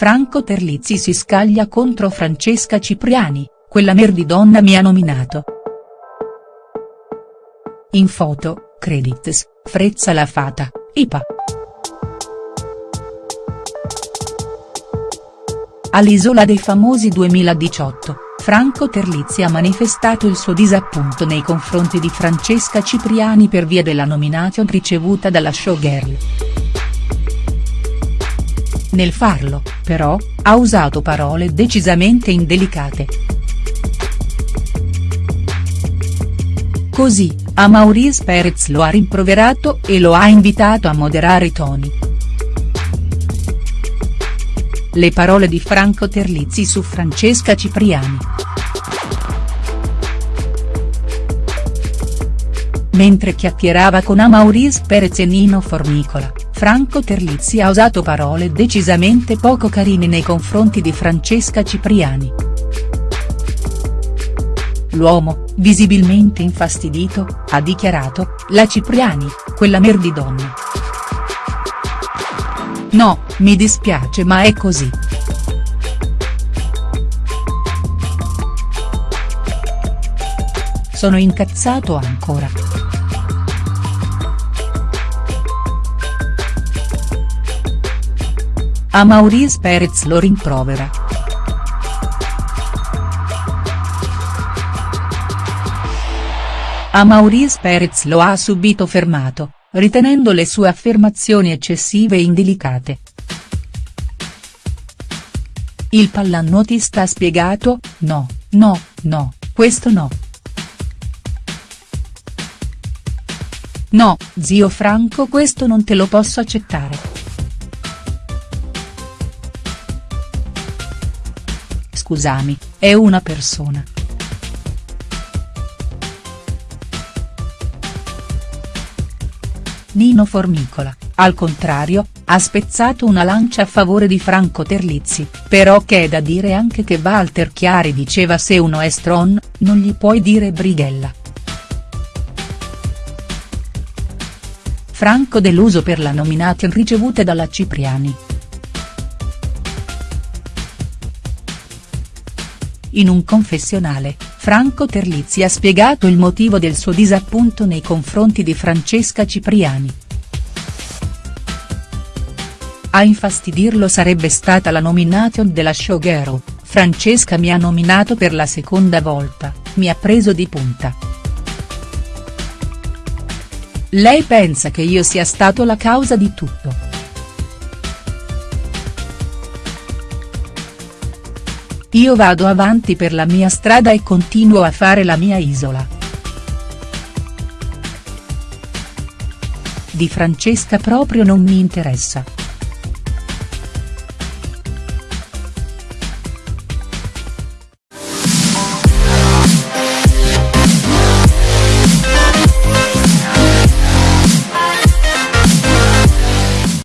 Franco Terlizzi si scaglia contro Francesca Cipriani, quella merdidonna mi ha nominato. In foto, credits, Frezza la Fata, IPA. All'Isola dei Famosi 2018, Franco Terlizzi ha manifestato il suo disappunto nei confronti di Francesca Cipriani per via della nomination ricevuta dalla showgirl. Nel farlo, però, ha usato parole decisamente indelicate. Così, a Maurice Perez lo ha rimproverato e lo ha invitato a moderare i toni. Le parole di Franco Terlizzi su Francesca Cipriani. Mentre chiacchierava con Amauris Perez e Nino Formicola, Franco Terlizzi ha usato parole decisamente poco carine nei confronti di Francesca Cipriani. L'uomo, visibilmente infastidito, ha dichiarato, la Cipriani, quella merdidonna. No, mi dispiace ma è così. Sono incazzato ancora. A Maurice Perez lo rimprovera. A Maurice Perez lo ha subito fermato, ritenendo le sue affermazioni eccessive e indelicate. Il pallanuotista ha spiegato, no, no, no, questo no. No, zio Franco questo non te lo posso accettare. Scusami, è una persona. Nino Formicola, al contrario, ha spezzato una lancia a favore di Franco Terlizzi, però che è da dire anche che Walter Chiari diceva se uno è stron, non gli puoi dire brighella. Franco deluso per la nomination ricevuta dalla Cipriani. In un confessionale, Franco Terlizzi ha spiegato il motivo del suo disappunto nei confronti di Francesca Cipriani. A infastidirlo sarebbe stata la nomination della showgirl, Francesca mi ha nominato per la seconda volta, mi ha preso di punta. Lei pensa che io sia stato la causa di tutto. Io vado avanti per la mia strada e continuo a fare la mia isola. Di Francesca proprio non mi interessa.